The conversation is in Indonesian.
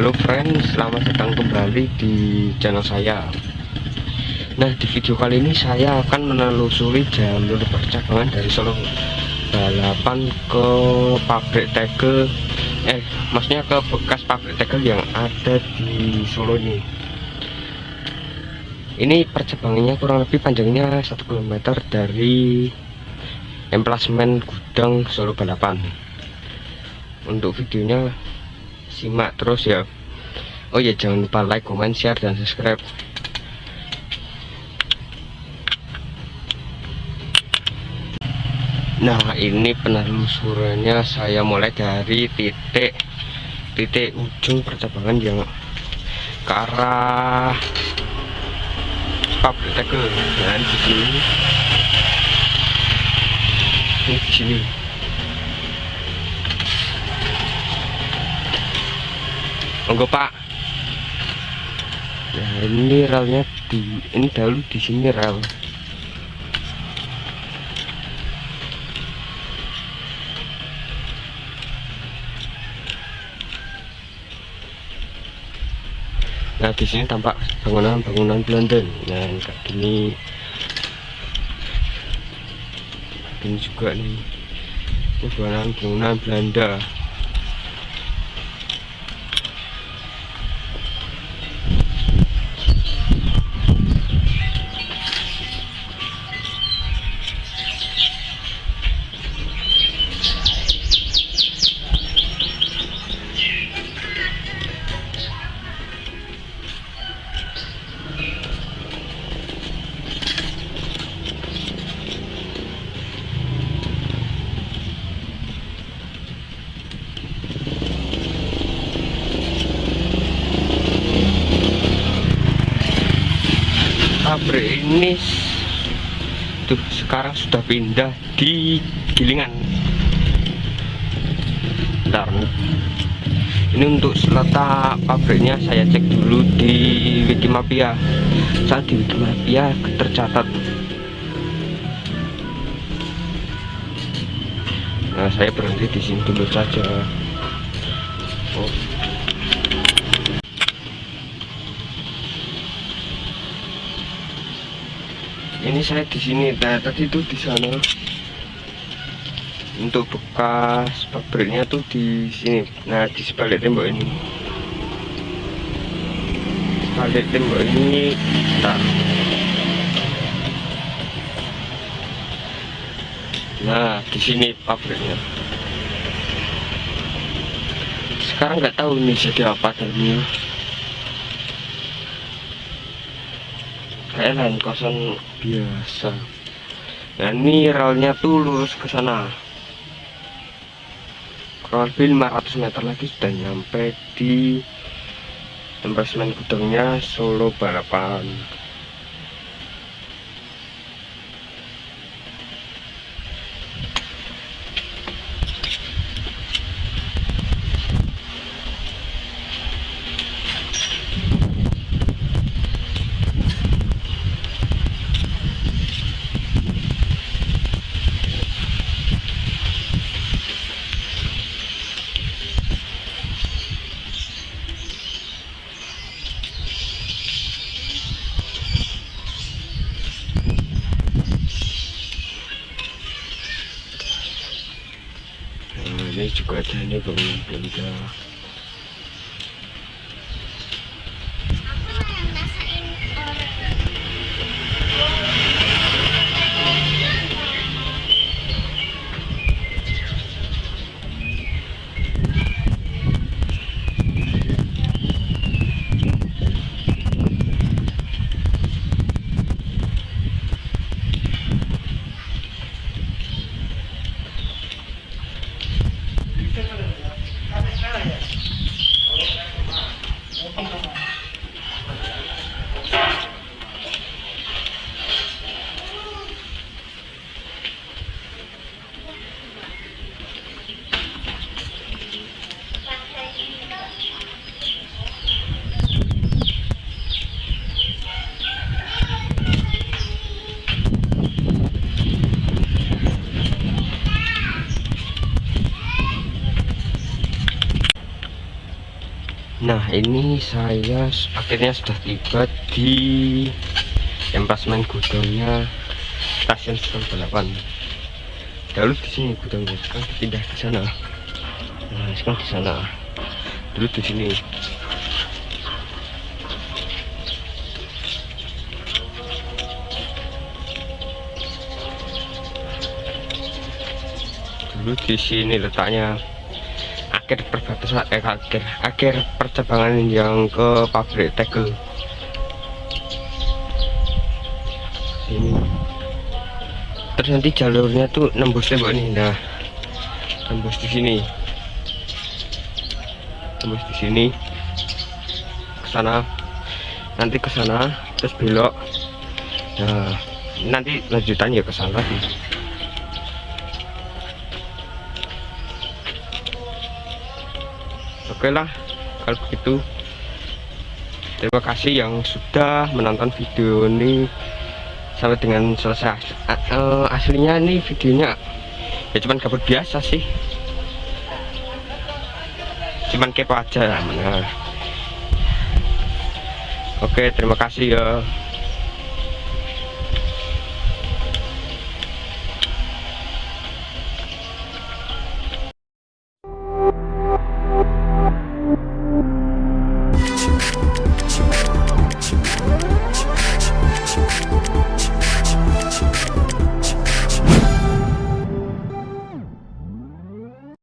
Halo friends, selamat datang kembali di channel saya Nah di video kali ini saya akan menelusuri jalur percabangan dari Solo Balapan ke pabrik tegel. Eh maksudnya ke bekas pabrik tegel yang ada di Solo ini. Ini percabangannya kurang lebih panjangnya 1 km dari emplasmen gudang Solo Balapan. Untuk videonya simak terus ya. Oh ya jangan lupa like comment share dan subscribe Nah ini penelusurannya saya mulai dari titik titik ujung percabangan yang ke arah pabrik tegel dan di sini ini di sini. Monggo pak. Nah ini relnya di ini dahulu di sini rel nah di sini tampak bangunan-bangunan Belanda. Nah kayak gini ini juga nih ini bangunan-bangunan Belanda ini tuh sekarang sudah pindah di Gilingan. Bentar. ini untuk letak pabriknya saya cek dulu di Wikimapia. Saat di Wikimapia tercatat. Nah saya berhenti di sini dulu saja ini saya di sini nah tadi itu di sana. Untuk bekas pabriknya tuh di sini. Nah di sebalik tembok ini. Sebalik tembok ini tak. Nah di sini pabriknya. Sekarang nggak tahu ini jadi apa tadinya lain kosan biasa. Nah ini relnya tuh lurus ke sana. Kurang lebih 500 meter lagi sudah nyampe di tempat semen gudangnya Solo Balapan Nah, ini juga ada nah ini saya akhirnya sudah tiba di empasmen gudangnya stasiun Solo Balapan dulu di sini gudangnya sekarang pindah ke sana. Nah sekarang di sana. Dulu di sini. Dulu di sini letaknya akhir perbatasan eh akhir akhir percabangan yang ke pabrik tegel. Ini. Terus nanti jalurnya tuh nembus tembok nih nah nembus di sini. Nembus di sini. Ke sana. Nanti ke sana terus belok. Nah nanti lanjutannya ke sana lagi oke lah kalau begitu. Terima kasih yang sudah menonton video ini sampai dengan selesai eh, aslinya ini videonya ya cuman kabut biasa sih. Cuman kepo aja benar. Oke terima kasih ya